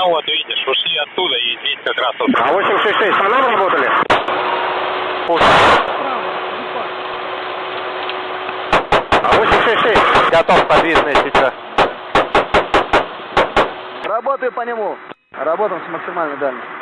Ну вот, видишь, ушли оттуда и здесь как раз вот. А 866 по нам работали? А 866? Готов, подвижный сейчас. Работаю по нему. Работаем с максимальной дальностью.